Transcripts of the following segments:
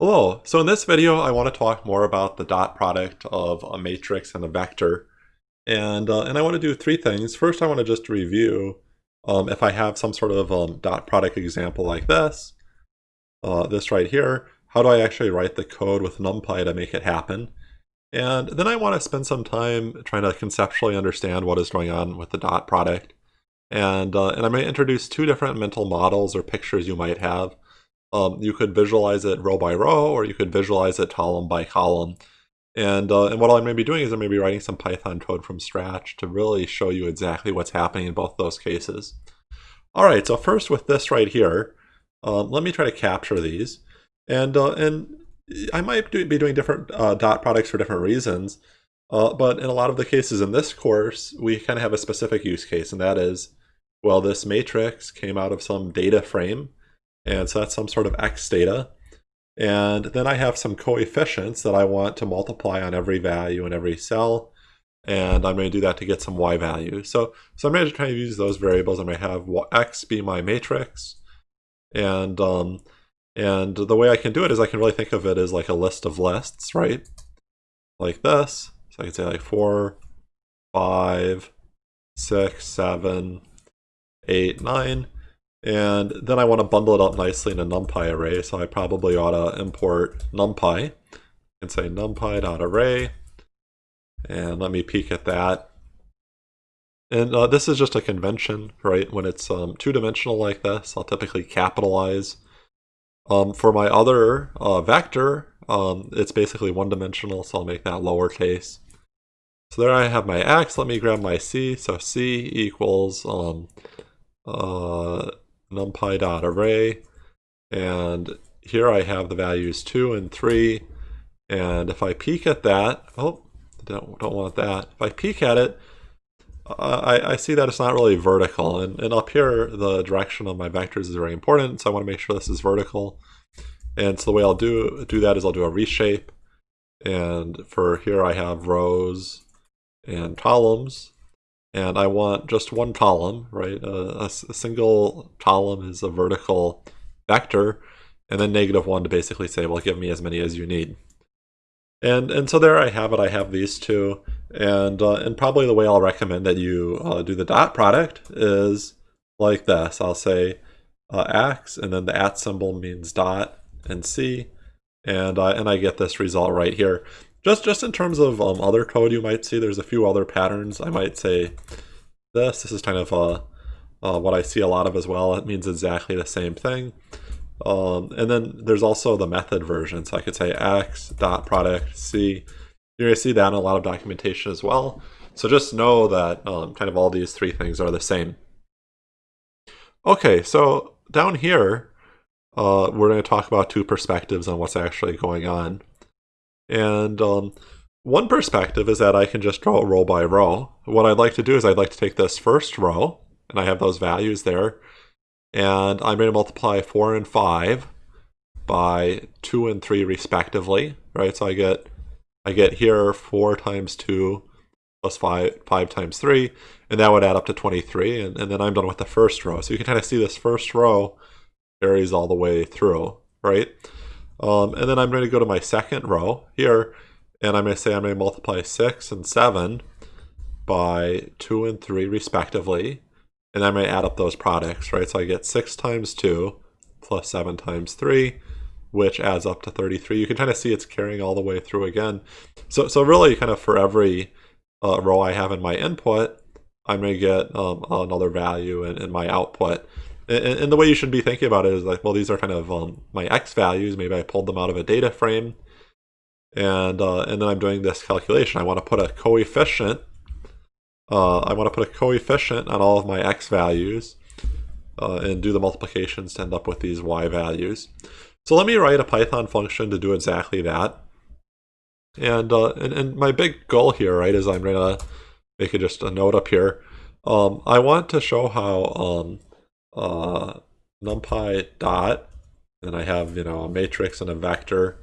Hello, so in this video I want to talk more about the dot product of a matrix and a vector. And, uh, and I want to do three things. First I want to just review um, if I have some sort of um, dot product example like this, uh, this right here, how do I actually write the code with NumPy to make it happen? And then I want to spend some time trying to conceptually understand what is going on with the dot product. And, uh, and I might introduce two different mental models or pictures you might have um, you could visualize it row by row, or you could visualize it column by column. And, uh, and what I may be doing is I may be writing some Python code from scratch to really show you exactly what's happening in both those cases. All right, so first with this right here, um, let me try to capture these. And, uh, and I might do, be doing different uh, dot products for different reasons, uh, but in a lot of the cases in this course, we kind of have a specific use case, and that is, well, this matrix came out of some data frame, and so that's some sort of x data. And then I have some coefficients that I want to multiply on every value in every cell. And I'm going to do that to get some y value. So, so I'm going to try to use those variables. I'm going to have x be my matrix. And, um, and the way I can do it is I can really think of it as like a list of lists, right? Like this. So I can say like four, five, six, seven, eight, nine. And then I want to bundle it up nicely in a NumPy array, so I probably ought to import NumPy and say numpy.array. And let me peek at that. And uh, this is just a convention, right? When it's um, two-dimensional like this, I'll typically capitalize. Um, for my other uh, vector, um, it's basically one-dimensional, so I'll make that lowercase. So there I have my x. Let me grab my c. So c equals um, uh, numpy.array. And here I have the values 2 and 3. And if I peek at that, oh, don't, don't want that. If I peek at it, uh, I, I see that it's not really vertical. And, and up here, the direction of my vectors is very important, so I want to make sure this is vertical. And so the way I'll do, do that is I'll do a reshape. And for here I have rows and columns and I want just one column, right? Uh, a, a, single column is a vertical vector, and then negative one to basically say, well, give me as many as you need. And and so there I have it. I have these two, and uh, and probably the way I'll recommend that you uh, do the dot product is like this. I'll say uh, x, and then the at symbol means dot and c, and uh, and I get this result right here. Just just in terms of um, other code you might see, there's a few other patterns. I might say this. This is kind of uh, uh, what I see a lot of as well. It means exactly the same thing. Um, and then there's also the method version. So I could say x dot product c. You're going to see that in a lot of documentation as well. So just know that um, kind of all these three things are the same. Okay, so down here, uh, we're going to talk about two perspectives on what's actually going on. And um, one perspective is that I can just draw row by row. What I'd like to do is I'd like to take this first row, and I have those values there, and I'm going to multiply 4 and 5 by 2 and 3 respectively, right? So I get I get here 4 times 2 plus 5, 5 times 3, and that would add up to 23, and, and then I'm done with the first row. So you can kind of see this first row carries all the way through, right? Um, and then I'm going to go to my second row here, and I'm going to say I'm going to multiply 6 and 7 by 2 and 3 respectively. And I'm going to add up those products, right? So I get 6 times 2 plus 7 times 3, which adds up to 33. You can kind of see it's carrying all the way through again. So, so really kind of for every uh, row I have in my input, I'm going to get um, another value in, in my output. And, and, the way you should be thinking about it is like, well, these are kind of um, my x values. Maybe I pulled them out of a data frame. And, uh, and then I'm doing this calculation. I want to put a coefficient. Uh, I want to put a coefficient on all of my x values uh, and do the multiplications to end up with these y values. So let me write a Python function to do exactly that. And, uh, and, and my big goal here, right, is I'm to make it just a note up here. Um, I want to show how um, uh, numpy dot, and I have, you know, a matrix and a vector.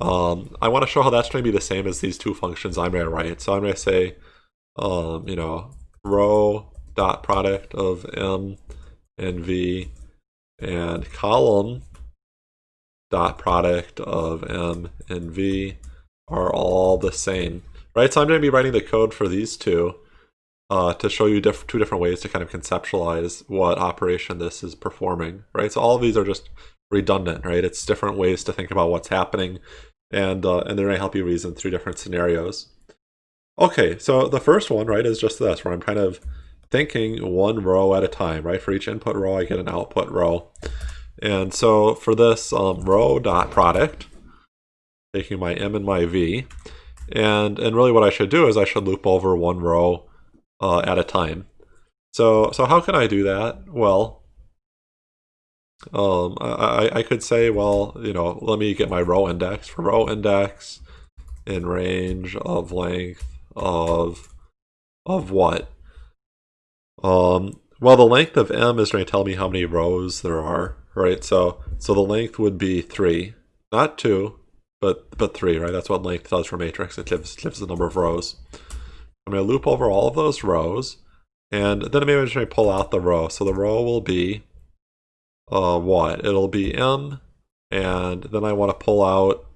Um, I want to show how that's going to be the same as these two functions I'm going to write. So I'm going to say, um, you know, row dot product of m and v and column dot product of m and v are all the same, right? So I'm going to be writing the code for these two uh, to show you diff two different ways to kind of conceptualize what operation this is performing, right? So all of these are just redundant, right? It's different ways to think about what's happening, and uh, and they're going to help you reason through different scenarios. Okay, so the first one, right, is just this, where I'm kind of thinking one row at a time, right? For each input row, I get an output row. And so for this um, row dot product, taking my m and my v, and and really what I should do is I should loop over one row uh, at a time. So so how can I do that? Well, um, I, I could say, well, you know, let me get my row index. For row index in range of length of of what? Um, well, the length of m is going to tell me how many rows there are, right? So so the length would be three, not two, but but three, right? That's what length does for matrix. It gives gives the number of rows. I'm going to loop over all of those rows, and then maybe I'm just going to pull out the row. So the row will be uh, what? It'll be m, and then I want to pull out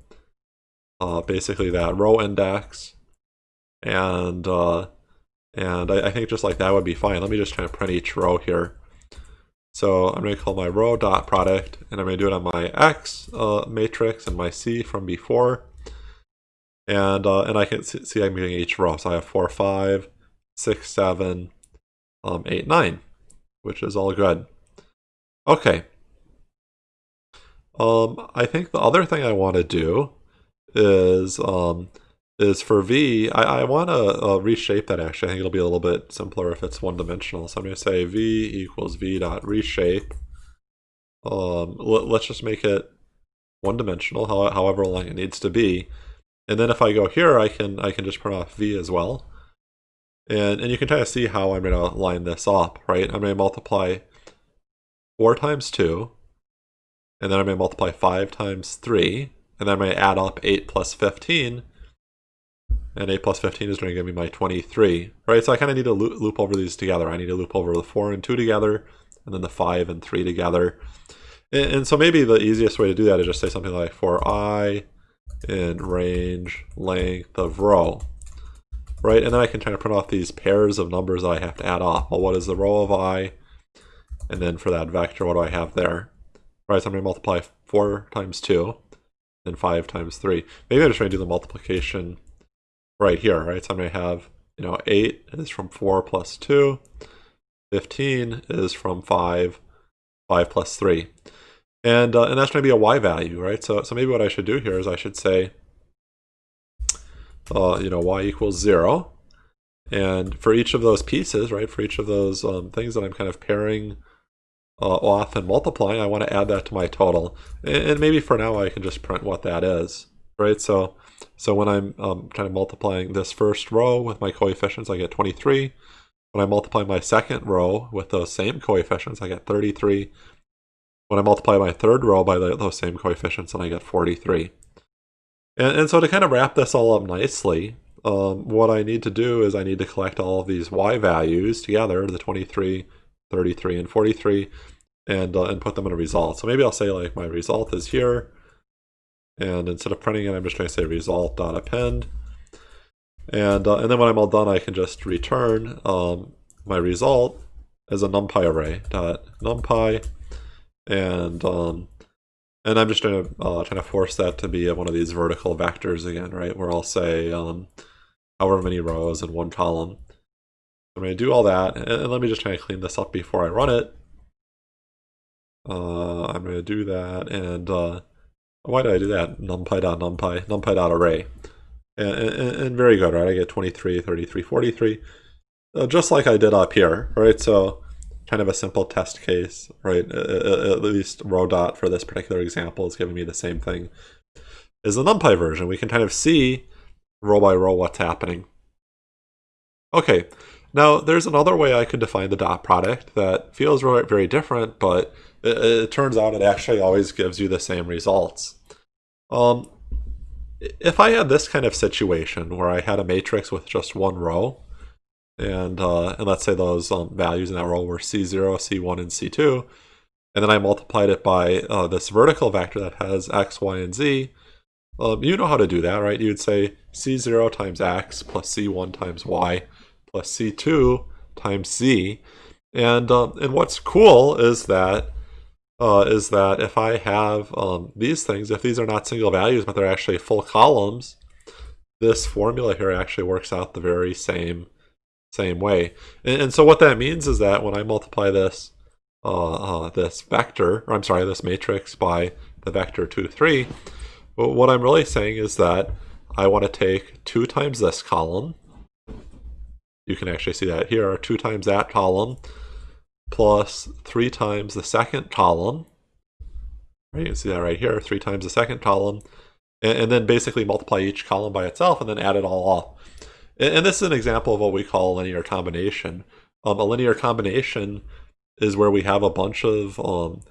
uh, basically that row index, and uh, and I, I, think just like that would be fine. Let me just try to print each row here. So I'm going to call my row dot product, and I'm going to do it on my X uh, matrix and my C from before. And uh, and I can see I'm getting each row. So I have 4, 5, 6, 7, um, 8, 9, which is all good. Okay. Um, I think the other thing I want to do is um, is for V, I, I want to uh, reshape that actually. I think it'll be a little bit simpler if it's one-dimensional. So I'm going to say V equals V dot reshape. Um, let's just make it one-dimensional, however long it needs to be. And then if I go here, I can I can just print off V as well. And, and you can kind of see how I'm going to line this up, right? I'm going to multiply 4 times 2, and then I'm going to multiply 5 times 3, and then I'm going to add up 8 plus 15, and 8 plus 15 is going to give me my 23, right? So I kind of need to loop, over these together. I need to loop over the 4 and 2 together, and then the 5 and 3 together. And, and so maybe the easiest way to do that is just say something like for i in range length of row, right? And then I can kind of print off these pairs of numbers that I have to add off. Well, what is the row of i? And then for that vector, what do I have there? Right, so I'm going to multiply 4 times 2 and 5 times 3. Maybe I'm just going to do the multiplication right here, right? So I'm going to have, you know, 8 is from 4 plus 2. 15 is from 5, 5 plus 3. And, uh, and that's going to be a y value, right? So, so maybe what I should do here is I should say, uh, you know, y equals 0. And for each of those pieces, right, for each of those um, things that I'm kind of pairing uh, off and multiplying, I want to add that to my total. And, and maybe for now I can just print what that is, right? So so when I'm um, kind of multiplying this first row with my coefficients, I get 23. When I multiply my second row with those same coefficients, I get 33. When I multiply my third row by the, those same coefficients, then I get 43. And, and so to kind of wrap this all up nicely, um, what I need to do is I need to collect all of these y values together, the 23, 33, and 43, and, uh, and put them in a result. So maybe I'll say like my result is here, and instead of printing it, I'm just going to say result.append. And, uh, and then when I'm all done, I can just return um, my result as a numpy array dot numpy. And, um, and I'm just going to uh, trying to force that to be one of these vertical vectors again, right? Where I'll say um, however many rows in one column. I'm going to do all that. And let me just try to clean this up before I run it. Uh, I'm going to do that. And uh, why did I do that? NumPy dot numpy.numpy, numpy.array. And, and, and, very good, right? I get 23, 33, 43. Uh, just like I did up here, right? So kind of a simple test case, right? At least row dot for this particular example is giving me the same thing as the numpy version. We can kind of see row by row what's happening. Okay, now there's another way I could define the dot product that feels very different, but it, it turns out it actually always gives you the same results. Um, if I had this kind of situation where I had a matrix with just one row, and uh, and let's say those um, values in that row were C0, C1, and C2, and then I multiplied it by uh, this vertical vector that has x, y, and z, um, you know how to do that, right? You'd say c0 times x plus c1 times y plus c2 times z. And, um, and what's cool is that uh, is that if I have um, these things, if these are not single values, but they're actually full columns, this formula here actually works out the very same same way. And, and so what that means is that when I multiply this uh, uh, this vector, or I'm sorry, this matrix by the vector 2, 3, well, what I'm really saying is that I want to take 2 times this column. You can actually see that here, 2 times that column, plus 3 times the second column. Right, you can see that right here, 3 times the second column. And, and then basically multiply each column by itself and then add it all up. And, this is an example of what we call a linear combination. Um, a linear combination is where we have a bunch of um,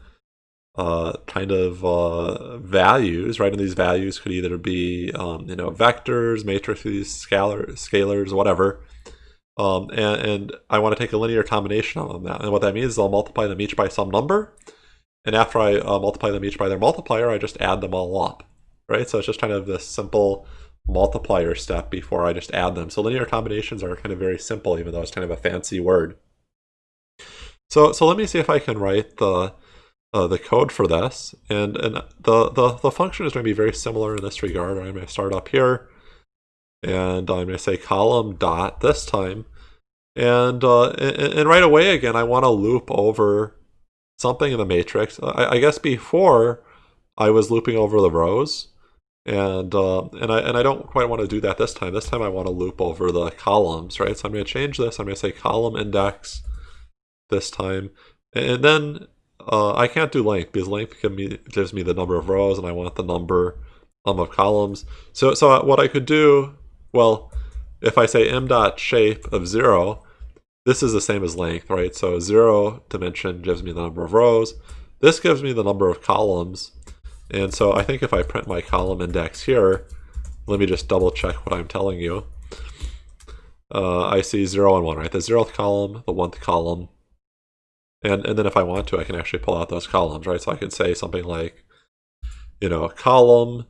uh, kind of uh, values, right? And these values could either be, um, you know, vectors, matrices, scalar, scalars, whatever. Um, and, and, I want to take a linear combination of them. And what that means is I'll multiply them each by some number. And after I uh, multiply them each by their multiplier, I just add them all up, right? So it's just kind of this simple multiplier step before I just add them. So linear combinations are kind of very simple, even though it's kind of a fancy word. So, so let me see if I can write the uh, the code for this. And, and the, the, the function is going to be very similar in this regard. I'm going to start up here, and I'm going to say column dot this time. And, uh, and, and, right away, again, I want to loop over something in the matrix. I, I, guess before I was looping over the rows, and uh, and I and I don't quite want to do that this time. This time I want to loop over the columns, right? So I'm going to change this. I'm going to say column index this time, and then uh, I can't do length because length gives me the number of rows and I want the number um, of columns. So, so what I could do, well, if I say m dot shape of 0, this is the same as length, right? So 0 dimension gives me the number of rows. This gives me the number of columns. And so I think if I print my column index here, let me just double check what I'm telling you. Uh, I see 0 and 1, right? The 0th column, the 1th column, and, and then if I want to, I can actually pull out those columns, right? So I could say something like, you know, column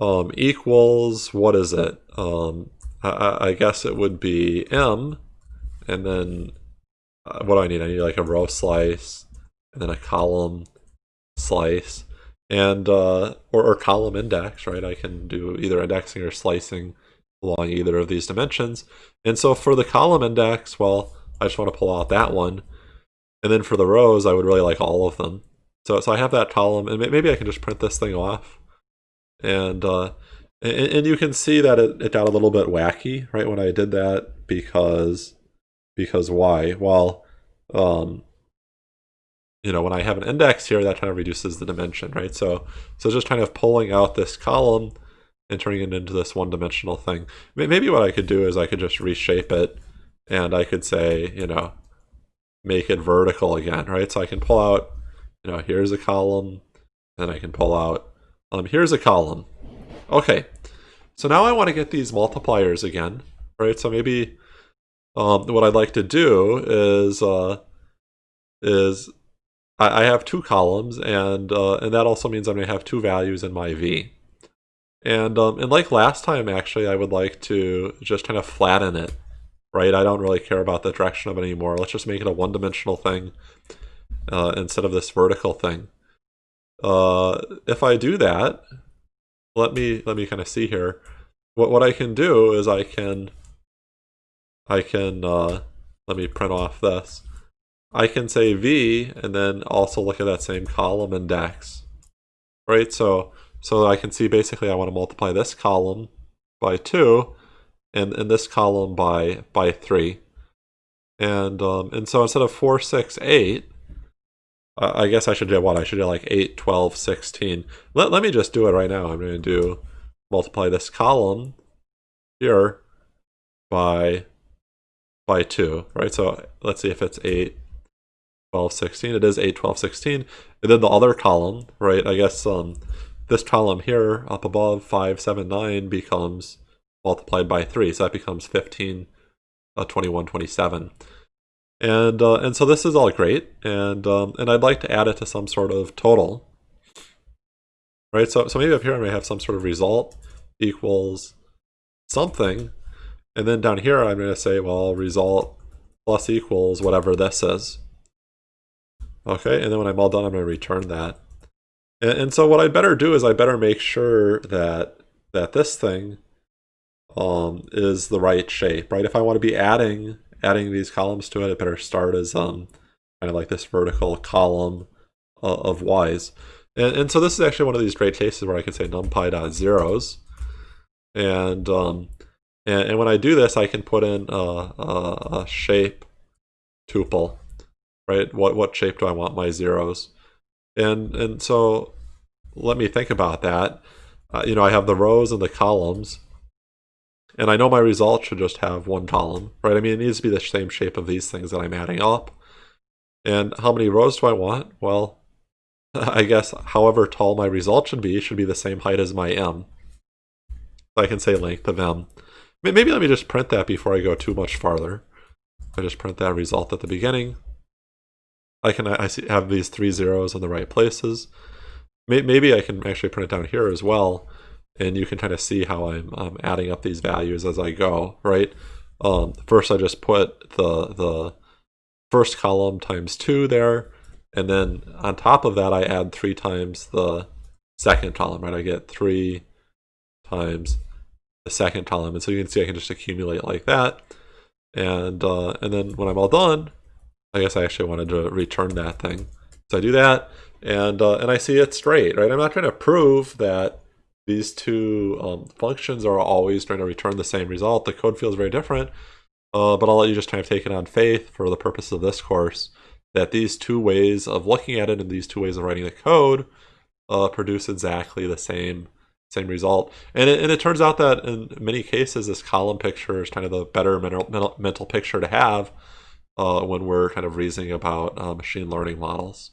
um, equals, what is it? Um, I, I, guess it would be M, and then uh, what do I need? I need like a row slice, and then a column slice, and uh, or, or column index, right? I can do either indexing or slicing along either of these dimensions. And so for the column index, well, I just want to pull out that one. And then for the rows, I would really like all of them. So, so I have that column, and maybe I can just print this thing off. And, uh, and, and you can see that it, it got a little bit wacky, right, when I did that, because, because why? Well, um, you know, when I have an index here, that kind of reduces the dimension, right? So, so just kind of pulling out this column and turning it into this one-dimensional thing. Maybe what I could do is I could just reshape it, and I could say, you know, make it vertical again, right? So I can pull out, you know, here's a column, and I can pull out, um, here's a column. Okay, so now I want to get these multipliers again, right? So maybe um, what I'd like to do is, uh, is I, I have two columns, and uh, and that also means I'm going to have two values in my v. And, um, and like last time, actually, I would like to just kind of flatten it right? I don't really care about the direction of it anymore. Let's just make it a one-dimensional thing uh, instead of this vertical thing. Uh, if I do that, let me let me kind of see here. What what I can do is I can I can uh, let me print off this. I can say v and then also look at that same column index, right? So so I can see basically I want to multiply this column by two and in this column by by three. And um, and so instead of 4, 6, 8, uh, I guess I should do what? I should do like 8, 12, 16. Let, let me just do it right now. I'm going to do multiply this column here by by 2, right? So let's see if it's 8, 12, 16. It is 8, 12, 16. And then the other column, right? I guess um, this column here up above 5, 7, 9 becomes multiplied by 3. So that becomes 15, uh, 21, 27. And, uh, and so this is all great, and, um, and I'd like to add it to some sort of total. Right, so, so maybe up here I may have some sort of result equals something, and then down here I'm going to say, well, result plus equals whatever this is. Okay, and then when I'm all done, I'm going to return that. And, and so what I better do is I better make sure that that this thing um, is the right shape, right? If I want to be adding adding these columns to it, it better start as um, kind of like this vertical column uh, of y's. And, and so this is actually one of these great cases where I can say numpy dot zeros, and um, and, and when I do this, I can put in a, a, a shape tuple, right? What what shape do I want my zeros? And and so let me think about that. Uh, you know, I have the rows and the columns, and I know my result should just have one column, right? I mean, it needs to be the same shape of these things that I'm adding up. And how many rows do I want? Well, I guess however tall my result should be should be the same height as my m. So I can say length of m. Maybe let me just print that before I go too much farther. I just print that result at the beginning. I can I see, have these three zeros in the right places. Maybe I can actually print it down here as well, and you can kind of see how I'm um, adding up these values as I go, right? Um, first, I just put the the first column times two there, and then on top of that, I add three times the second column, right? I get three times the second column, and so you can see I can just accumulate like that, and uh, and then when I'm all done, I guess I actually wanted to return that thing. So I do that, and uh, and I see it straight, right? I'm not trying to prove that these two um, functions are always trying to return the same result. The code feels very different, uh, but I'll let you just kind of take it on faith for the purpose of this course that these two ways of looking at it and these two ways of writing the code uh, produce exactly the same same result. And it, and it turns out that in many cases, this column picture is kind of the better mental, mental, picture to have uh, when we're kind of reasoning about uh, machine learning models.